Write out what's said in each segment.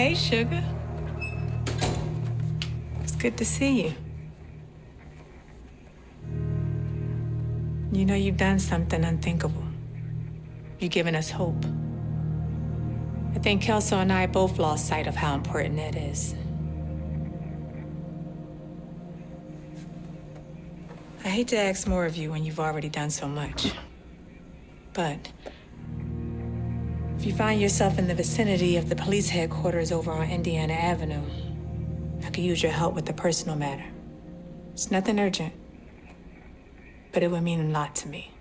Hey, sugar. It's good to see you. You know you've done something unthinkable. You've given us hope. I think Kelso and I both lost sight of how important it is. I hate to ask more of you when you've already done so much. But if you find yourself in the vicinity of the police headquarters over on Indiana Avenue, I could use your help with a personal matter. It's nothing urgent, but it would mean a lot to me.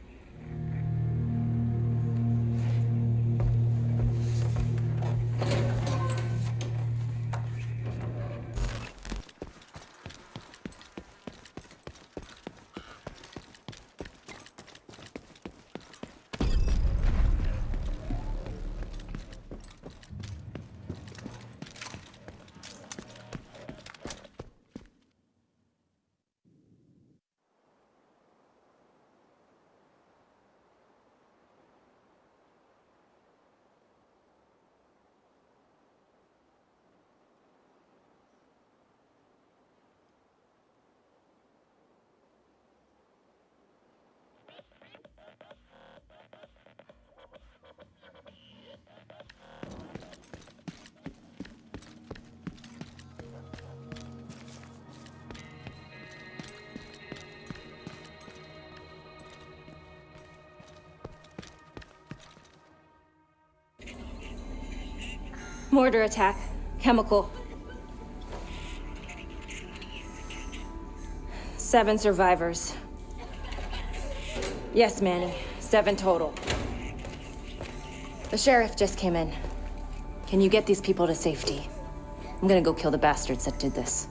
Mortar attack. Chemical. Seven survivors. Yes, Manny. Seven total. The sheriff just came in. Can you get these people to safety? I'm gonna go kill the bastards that did this.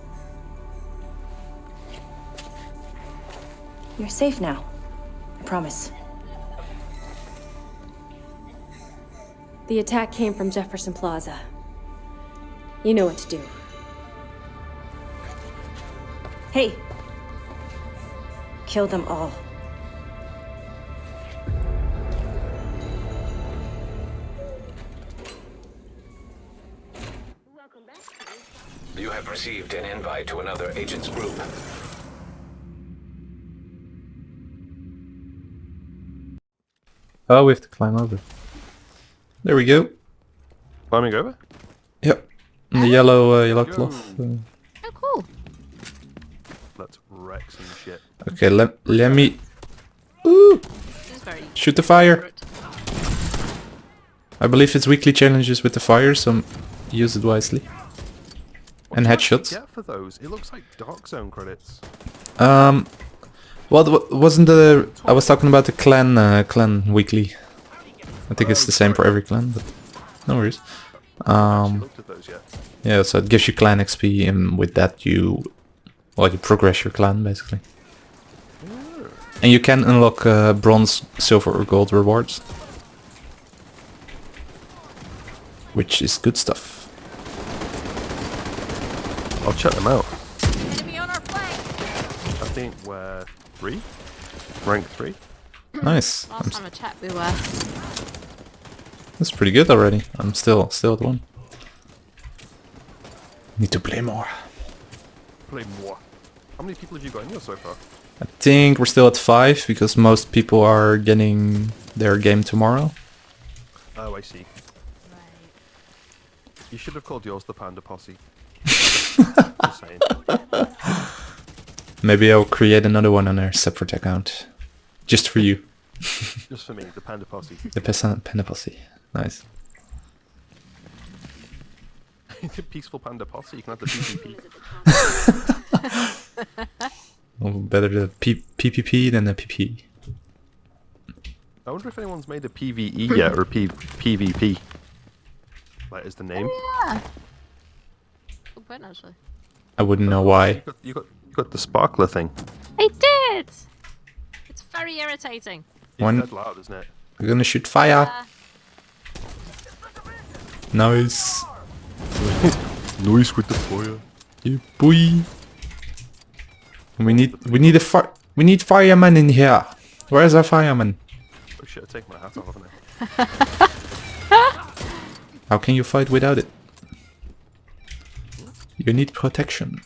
You're safe now. I promise. The attack came from Jefferson Plaza. You know what to do. Hey! Kill them all. You have received an invite to another agent's group. Oh, we have to climb over. There we go. Climbing over? Yep. And the yellow, uh, yellow cloth. Uh, Oh, cool. Let's wreck some shit. okay, let let me. Ooh! This is very Shoot the fire. I believe it's weekly challenges with the fire, so use it wisely. What And do you actually headshots. Get for those. It looks like Dark Zone credits. Um, well, wasn't the I was talking about the clan uh, clan weekly. I think it's the same for every clan, but no worries. Um, Looked at those yet. yeah, so it gives you clan XP, and with that you, well, you progress your clan basically. And you can unlock uh, bronze, silver, or gold rewards, which is good stuff. I'll check them out. Enemy on our flank. I think we're three, rank three. Nice. I'm Last time I checked, we were. that's pretty good already. I'm still still at one. Need to play more. Play more. How many people have you got in here so far? I think we're still at five because most people are getting their game tomorrow. Oh, I see. You should have called yours the Panda Posse. Maybe I'll create another one on a separate account. Just for you. Just for me, the Panda Posse. The Pesa- Panda Posse. Nice. The Peaceful Panda Posse. You can have the PvP. Well, better the P- PPP than the PP. I wonder if anyone's made a PvE yet or P- PvP. Like, is the name? Oh, Yeah. Good point, actually. I wouldn't know You why. got, you got, you got the sparkler thing. I did! It's very irritating. It's One- dead loud, isn't it? We're gonna shoot fire. Uh, Nice. Noise with the fire. Yeah, boy. We need we need a fire we need fireman in here. Where's our fireman? Oh shit, I take my hat off, haven't I? How can you fight without it? You need protection.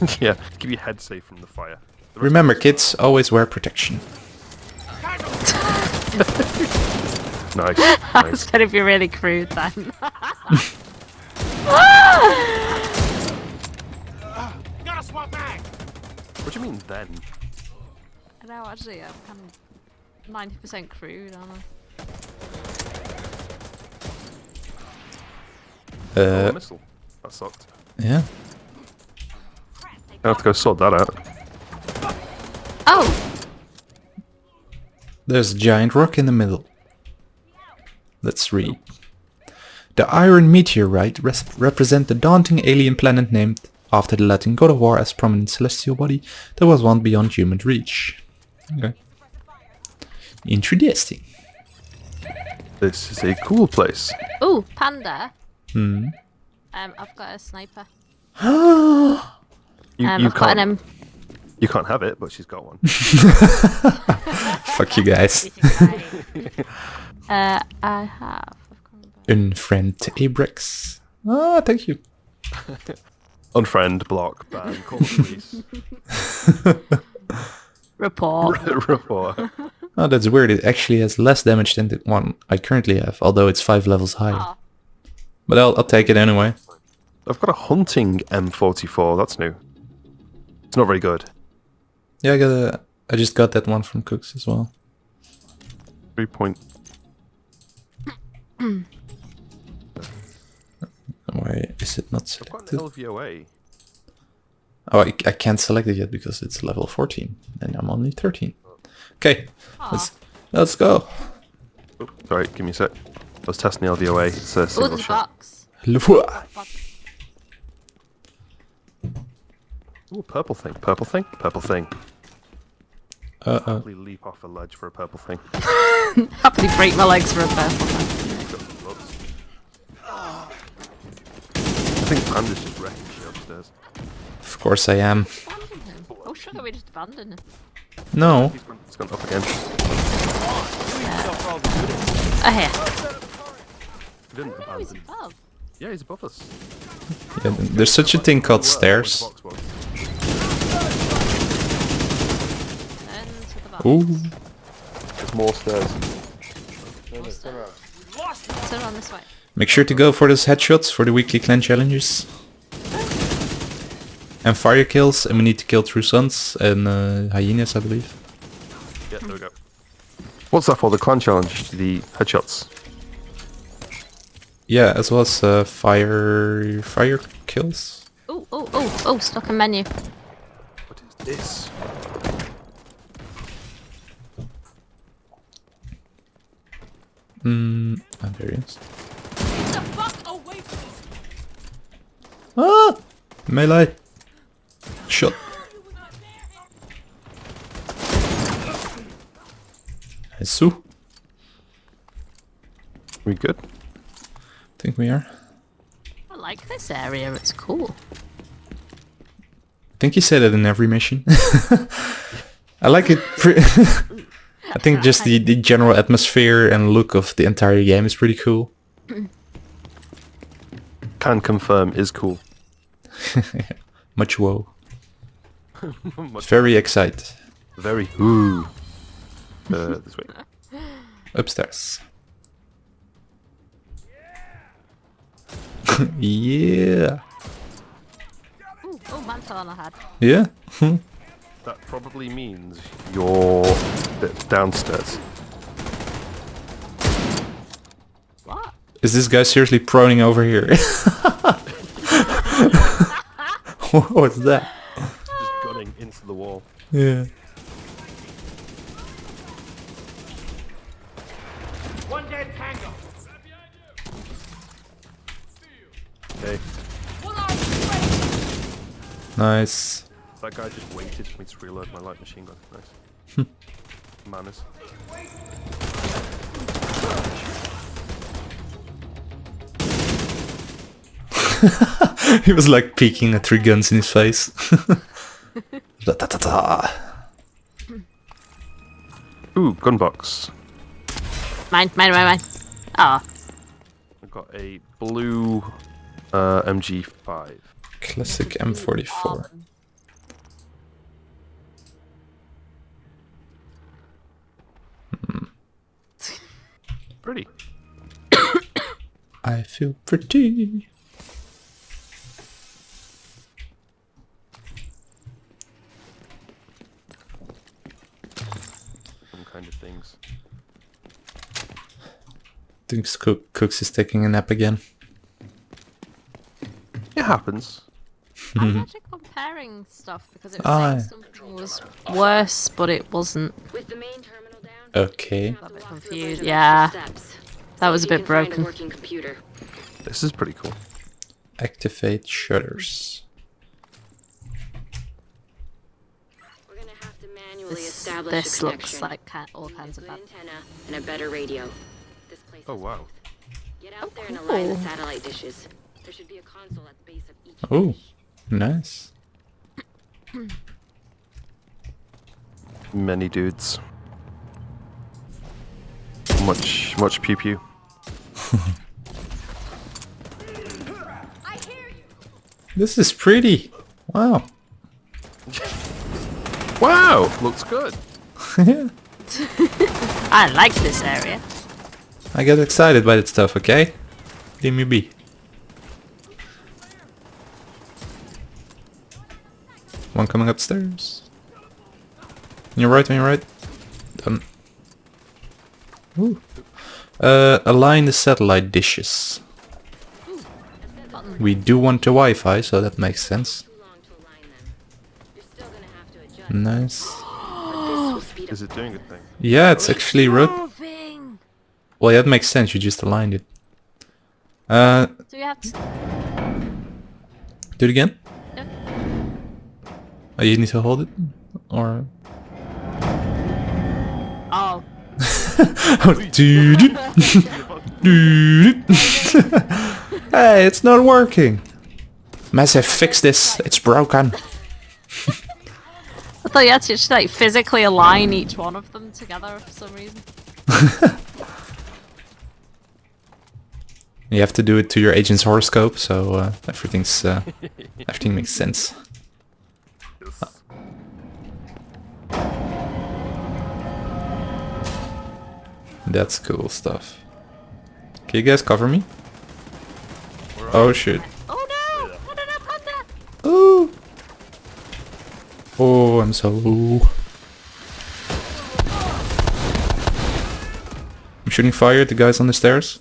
yeah, keep your head safe from the fire. The Remember, of us- kids, always wear protection. Nice, It's nice. gonna be really crude then. What do you mean then? no, actually, I'm kind of ninety percent crude, aren't I? Oh, Uh, a missile. That sucked. yeah. I have to go sort that out. Oh, There's a giant rock in the middle. Let's read. The Iron Meteorite res- represent the daunting alien planet named after the Latin god of war as prominent celestial body that was one beyond human reach. Okay. Interesting. This is a cool place. oh, panda. Hmm. Um, I've got a sniper. You, Um, you I've can't. an M. You can't have it, but she's got one. Fuck you guys. uh, I have. I've gone back. Unfriend Abrex. Ah, thank you. Unfriend, block, ban, call the police. Report. Report. Oh, that's weird. It actually has less damage than the one I currently have, although it's five levels higher. Oh, But I'll, I'll take it anyway. I've got a hunting M44. That's new. It's not very good. Yeah, I got a, I just got that one from Cooks as well. Three point. is it not I've got selected? an LVOA. Oh, I, I can't select it yet because it's level 14 and I'm only 13. Okay, let's let's go. Oh, sorry, give me a sec. I was testing the LVOA. It's a single there's a shot. box. Lua. box. Ooh, purple thing. Purple thing. Purple thing. Uh oh. Probably leap off a ledge for a purple thing. Happily break my legs for a purple one. Got some books. I think Panda's just wrecking shit upstairs. Of course I am. Abandon him. Oh, sugar, we just abandoned him. No. He's gone, he's gone up again. Oh, here. He didn't Oh, he's above. Yeah, he's above us. Yeah, there's such a thing called stairs. where the box was. Turn to the box. Ooh. There's more stairs. Turn around this way. Make sure to go for those headshots for the weekly clan challenges. And fire kills, and we need to kill True Sons and uh, Hyenas, I believe. Yeah, there we go. What's that for? The clan challenge? The headshots? Yeah, as well as uh, fire fire kills. Oh, oh, oh, oh, stuck a menu. What is this? Hmm, ah, there he is. Ah! Melee! Shot. Nice. We good? think we are. I like this area, it's cool. I think you say that in every mission. I like it. I think just the, the general atmosphere and look of the entire game is pretty cool. Can confirm is cool. Much whoa. Much- Very excited. Very ooh. Uh, this way. Upstairs. yeah. Ooh, oh, mantle on the head. Yeah. That probably means you're downstairs. Is this guy seriously proning over here? What's that? Just gunning into the wall. Yeah. Okay. Nice. That guy just waited for me to reload my light machine gun. Nice. Manners. he was like peeking at three guns in his face. Da-da-da-da. Ooh, gun box. Mine, mine, mine, mine. Oh, I've got a blue Uh, MG5. Classic M44. Pretty. I feel pretty. Some kind of things. Thinks Cook Cooks is taking a nap again. It happens. I'm actually comparing stuff because it was Ah. saying something was worse, but it wasn't. With the main terminal down, Okay. A bit walk through a bunch confused. Yeah, that was a bit broken. This is pretty cool. Activate shutters. We're gonna have to manually this, establish this looks like all kinds of bad. antenna and a better radio. This place Oh wow. Get out Oh, there and oh, align the satellite dishes. There should be a console at the base of each Oh. Nice. Many dudes. Much, much pew pew. This is pretty. Wow. Wow! Looks good. I like this area. I get excited by that stuff, okay? Leave me be. One coming upstairs. On your right, on your right. Done. Ooh. Uh, align the satellite dishes. We do want the Wi-Fi, so that makes sense. Too long to align them. You're still gonna have to adjust. Nice. But this will speed up Is it doing a thing? Yeah, it's actually rot. Well, yeah, that makes sense. You just aligned it. Uh, Do we have to? do it again. Yeah. Oh, you need to hold it, or Oh, Dude. Dude. hey, it's not working. Massive, fix this. It's broken. I thought you had to actually like physically align each one of them together for some reason. You have to do it to your agent's horoscope, so uh, everything's uh, everything makes sense. Yes. That's cool stuff. Can you guys cover me? Oh shit. Oh no! No, no, no, panda! Oh. Oh, I'm so. I'm shooting fire at the guys on the stairs.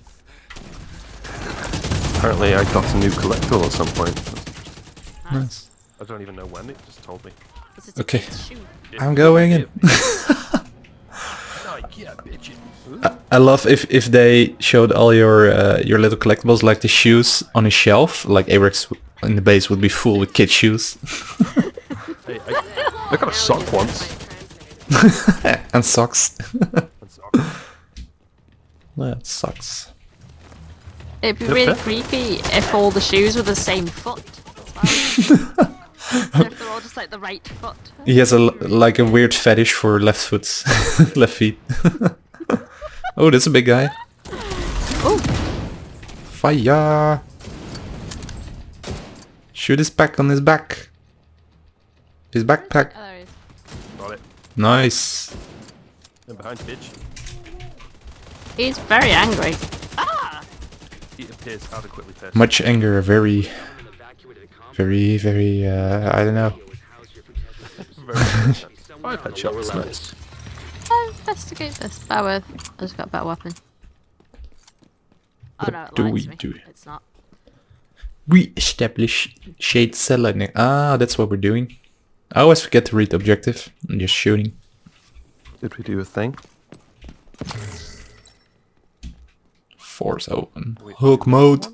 Apparently I got a new collectible at some point. Nice. I don't even know when, it just told me. Was it Okay. I'm going in. Yeah, bitch. I love if if they showed all your uh, your little collectibles like the shoes on a shelf, like Arex w- in the base would be full with kid shoes Hey, I, I got a sock once. and socks. And sock. that sucks. It'd be really yep. creepy if all the shoes were the same foot. well. so if they're all just like the right foot. He has a l- like a weird fetish for left foots, left feet. oh, that's a big guy. Oh, Fire! Shoot his back on his back. His backpack. oh, there he is. Got it. Nice. And behind bitch, He's very angry. He appears adequately pissed. Much anger, very, very, very. Uh, I don't know. Very intense. Five headshots, nice. Oh, investigate this. Bear with. I just got a better weapon. Oh What no, do we me. do? It's not. We establish shade cell lightning. Ah, that's what we're doing. I always forget to read the objective. I'm just shooting. Did we do a thing? Force open. Hook mode.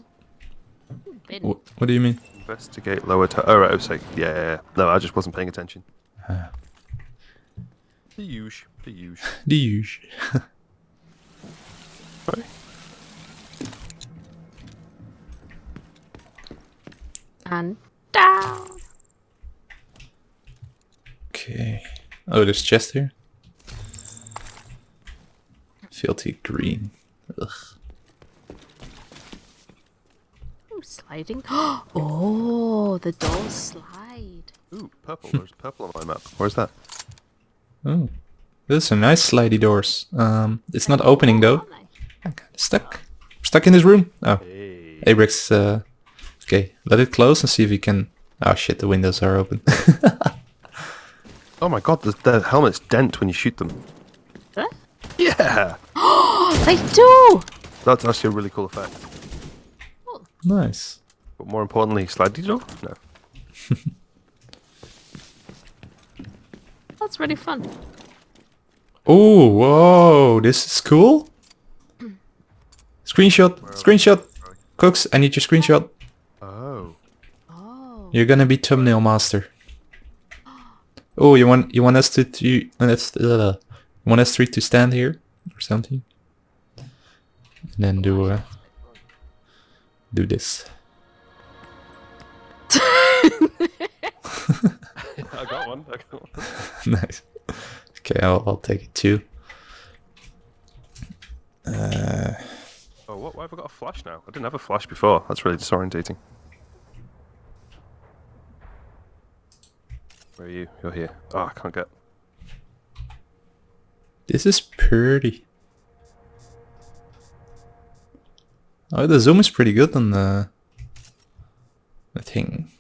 What, what do you mean? Investigate lower to. Oh, right, I was like, yeah, yeah, yeah. No, I just wasn't paying attention. The huge. The huge. The huge. Right. And down. Okay. Oh, there's chest here. Filthy green. Ugh. Ooh, sliding. Oh, the doors slide. Ooh, purple. There's purple on my map. Where's that? Oh, those are nice slidey doors. Um, it's not opening though. I'm kind of stuck. Stuck in this room. Oh, Hey. Abrix. Uh, okay, let it close and see if we can. Oh shit, the windows are open. Oh my god, the, the helmets dent when you shoot them. Huh? Yeah! They do! That's actually a really cool effect. Nice. But more importantly, slidey door? No. That's really fun. Oh, whoa, this is cool. Screenshot, screenshot. Cooks, I need your screenshot. Oh. Oh. You're gonna be thumbnail master. Oh, you want you want us to, to you want us uh, you want us three to stand here or something, and then do uh, do this. I got one. I got one. nice. Okay, I'll, I'll take it too. Uh, Oh, what? Why have I got a flash now? I didn't have a flash before. That's really disorientating. Where are you? You're here. Oh, I can't get. this is pretty. Oh, the zoom is pretty good on the the thing.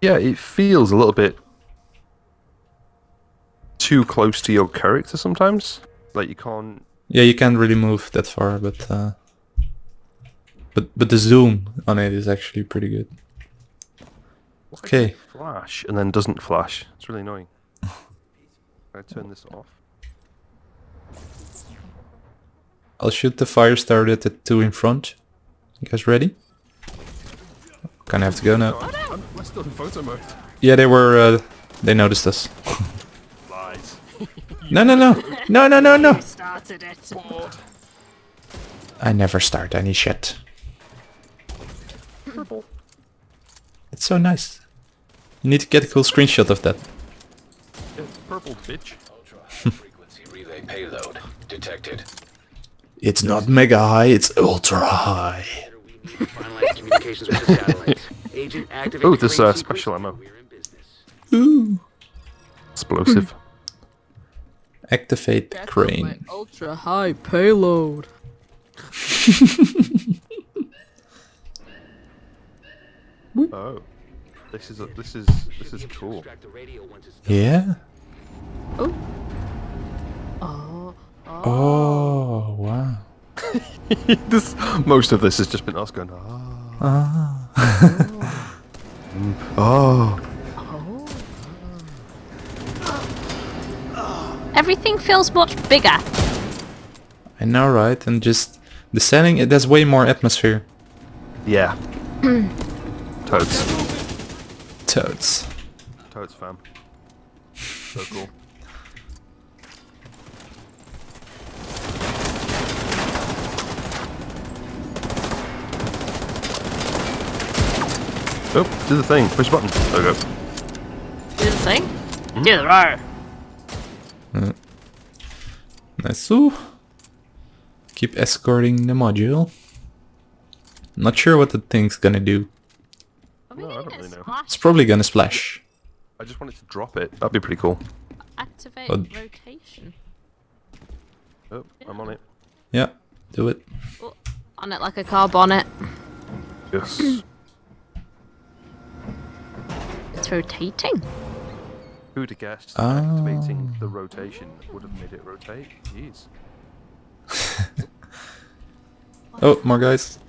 Yeah, it feels a little bit too close to your character sometimes. Like you can't. Yeah, you can't really move that far, but uh, but but the zoom on it is actually pretty good. Okay. Flash and then doesn't flash. It's really annoying. Can I turn this off? I'll shoot the fire started at the two in front. You guys ready? Kinda have to go now. I'm, we're still in photo mode. Yeah, they were. Uh, they noticed us. No, no, no, no, no, no, no. I never start any shit. It's so nice. You need to get a cool screenshot of that. It's purple, bitch. Ultra high frequency relay payload detected. It's not mega high, it's ultra high. We need to finalize communications with the satellites. Agent, activate Oh, this, crane uh, special ammo. Business. Ooh. Explosive. Hmm. Activate the crane. Ultra high payload. oh. This is a, this is this is cool. Extract the radio Yeah. Oh. Ah, ah. Oh wow. this most of this has just been us going. Ah. Mm, oh. Everything feels much bigger. I know, right? And just the setting, it has way more atmosphere. Yeah. Toads. Toads. Toads fam. So cool. Oh, do the thing. Push the button. There we go. Do the thing. Do the roar. Nice. Ooh. Keep escorting the module. Not sure what the thing's gonna do. Are we No, I don't really know. It's probably gonna splash. I just wanted to drop it. That'd be pretty cool. Activate Oh. rotation. Oh, I'm on it. Yeah, do it. Oh, on it like a car bonnet. Yes. It's rotating. Who'd have guessed Ah. activating the rotation would have made it rotate? Jeez. Oh, more guys.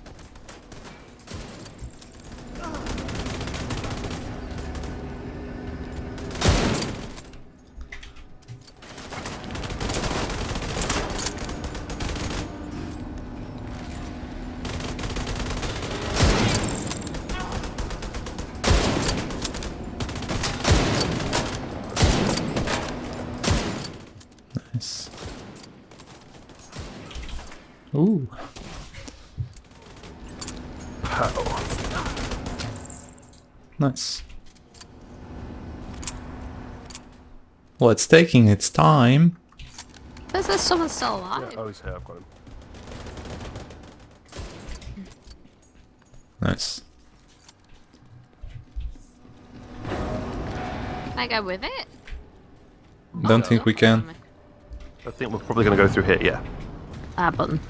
Nice. Ooh. Pow. Nice. Well, it's taking its time. There's, there's someone still alive. Oh, he's here. I've got him. Nice. Can I go with it? Don't think we can. I think we're probably going to go through here, yeah. Ah, button.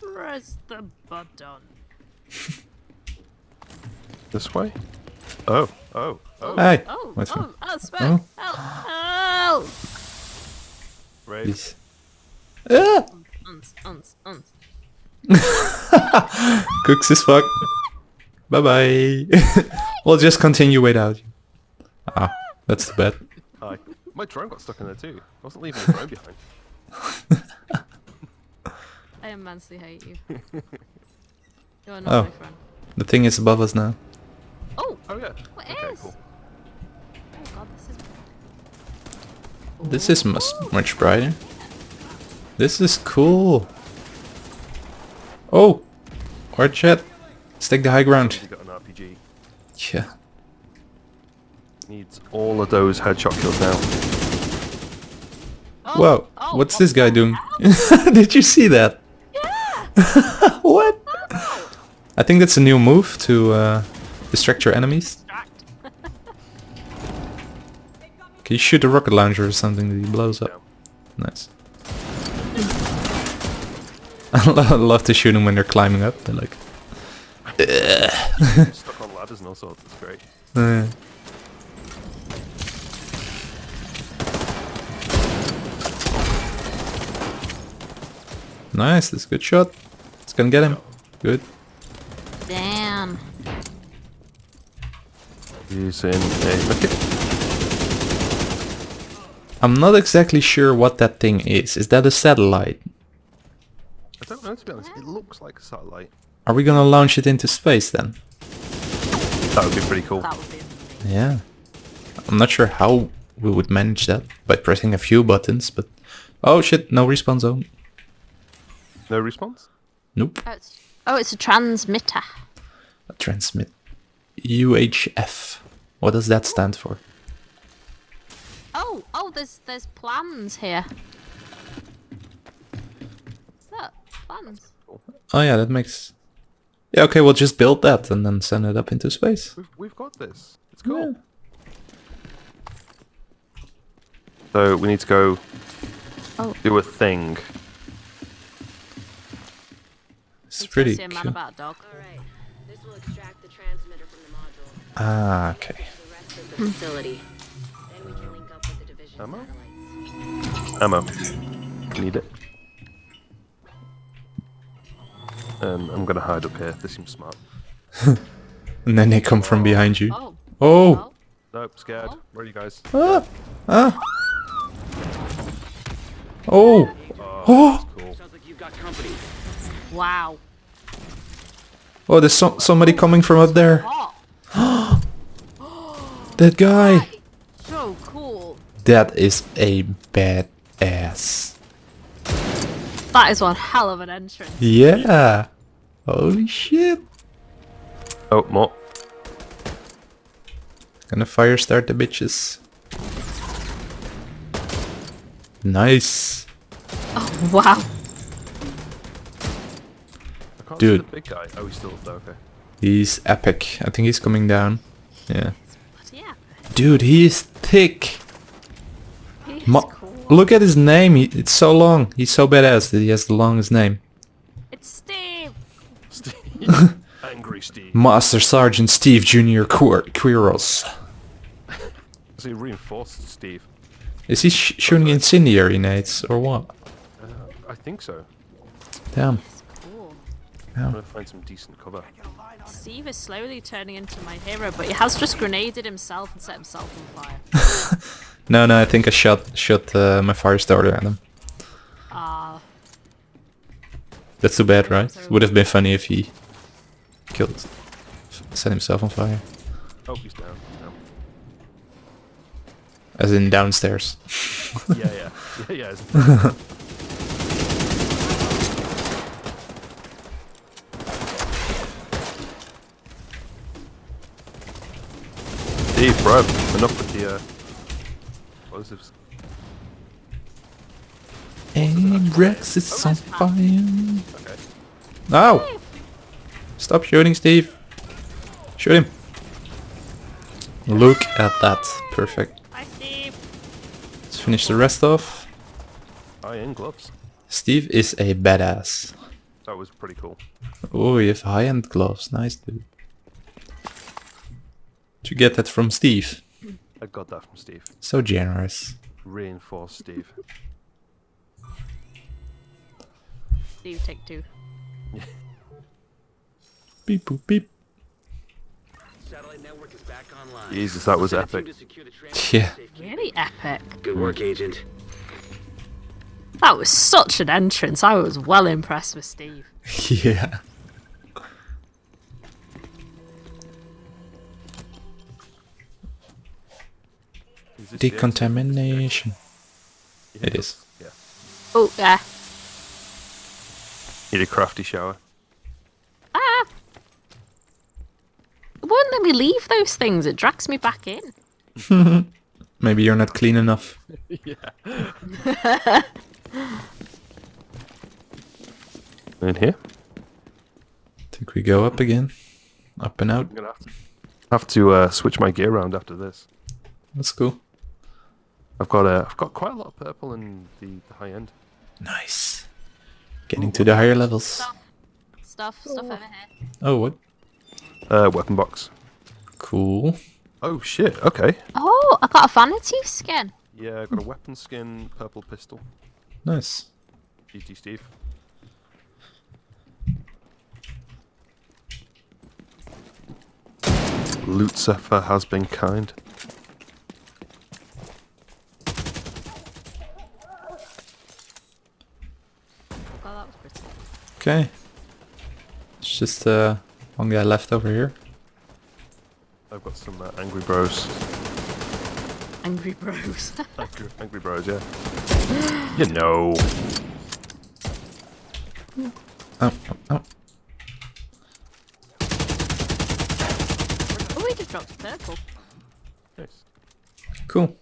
Press the button. This way? Oh, oh, oh. Hey! Oh, What's oh, wrong? oh, smoke! Oh, oh! Brave. Please. Ah! Uns, uns, uns. Cooks is fuck. Bye bye. we'll just continue without you. Ah, that's the bad. Hi. My drone got stuck in there too. I wasn't leaving the drone behind. I immensely hate you. You're not Oh. my friend. The thing is above us now. Oh! Oh yeah. What okay, is? cool. Oh god, this is... This is much, much brighter. This is cool. Oh! Or jet. Let's take the high ground. You got an RPG. Yeah. Needs all of those headshot kills now. Oh, Whoa, oh, what's what this guy doing? Did you see that? what? I think that's a new move to uh, distract your enemies. Can you shoot a rocket launcher or something that he blows up? Nice. I love to shoot them when they're climbing up. They're like, Stuck on ladders and all sorts. It's great. Nice, that's a good shot. It's gonna get him. Good. Damn. Using a medkit. I'm not exactly sure what that thing is. Is that a satellite? I don't know to be honest. It looks like a satellite. Are we gonna launch it into space then? That would be pretty cool. That would be. Yeah. I'm not sure how we would manage that by pressing a few buttons, but... Oh shit, no respawn zone. No response? Nope. Oh, it's, oh, it's a transmitter. Transmit. UHF. What does that stand for? Oh, oh, there's there's plans here. Look, plans. Oh yeah, that makes... Yeah, okay, we'll just build that and then send it up into space. We've, we've got this. It's cool. So we need to go Oh. do a thing. It's Need to pretty see a man cool. about a dog. Alright. This will extract the transmitter from the module. Ah, okay. The rest of the facility. Then we can link up the division Ammo? satellites. Ammo. Need it. Um, I'm gonna hide up here. This seems smart. And then they come from behind you. Oh, Oh! oh, Nope, scared. Where are you guys? Ah! Ah! Oh! Oh! Cool. Sounds like you've got company. wow. Oh, there's some somebody coming from up there. That guy! so cool. That is a bad ass. That is one hell of an entrance. Yeah! Holy shit! Oh, more. Gonna fire start the bitches. Nice. Oh, wow. I can't Dude. see the big guy. Oh, he's still up there. Okay. He's epic. I think he's coming down. Yeah. Dude, he is thick. he's Ma- cool. Look at his name. He, it's so long. He's so badass that he has the longest name. It's Steve. Steve. Angry Steve. Master Sergeant Steve Jr. Quir- Quiros. Is he reinforced Steve? Is he sh- shooting incendiary nades or what? Uh, I think so. Damn. Cool. I'm gonna find some decent cover. Steve is slowly turning into my hero, but he has just grenaded himself and set himself on fire. No, no, I think I shot shot uh, my fire starter at him. Ah, That's too bad, right? Would have been funny if he killed, set himself on fire. Oh, he's down. He's down. As in downstairs. yeah, yeah, yeah, yeah. it's- Steve, bro, enough with the uh, explosives. And Rex is on fire. Okay. Oh! Stop shooting, Steve. Shoot him. Look at that. Perfect. Bye, Steve. Let's finish the rest off. Iron gloves. Steve is a badass. That was pretty cool. Oh, you have high-end gloves. Nice, dude. Did you get that from Steve? I got that from Steve. So generous. Reinforce Steve. Steve, take two. Beep boop beep. Satellite network is back online. Jesus, that was Send a team epic. to secure the transfer Yeah. safety. Really epic. Good work, Agent. That was such an entrance. I was well impressed with Steve. yeah. Decontamination. It is. It think is. that's- Oh, yeah. Yeah. Need a crafty shower. Ah! It won't let me leave those things. It drags me back in. Maybe you're not clean enough. Yeah. in here? Think we go up again. Up and out. I'm gonna have to have to uh, switch my gear around after this. That's cool. I've got uh, I've got quite a lot of purple in the, the high end. Nice. Getting to the higher levels. Stuff. Stuff, stuff over here. Oh, what? Uh, weapon box. Cool. Oh shit. Okay. Oh, I got a vanity skin. Yeah, I've got a weapon skin, purple pistol. Nice. GT Steve. Lucifer has been kind. Oh, God, that was pretty. Okay. It's just uh, one guy left over here. I've got some uh, angry bros. Angry Bros. Angry, angry bros, yeah. you know. Oh, oh, oh. oh, he just dropped purple. Nice. Cool.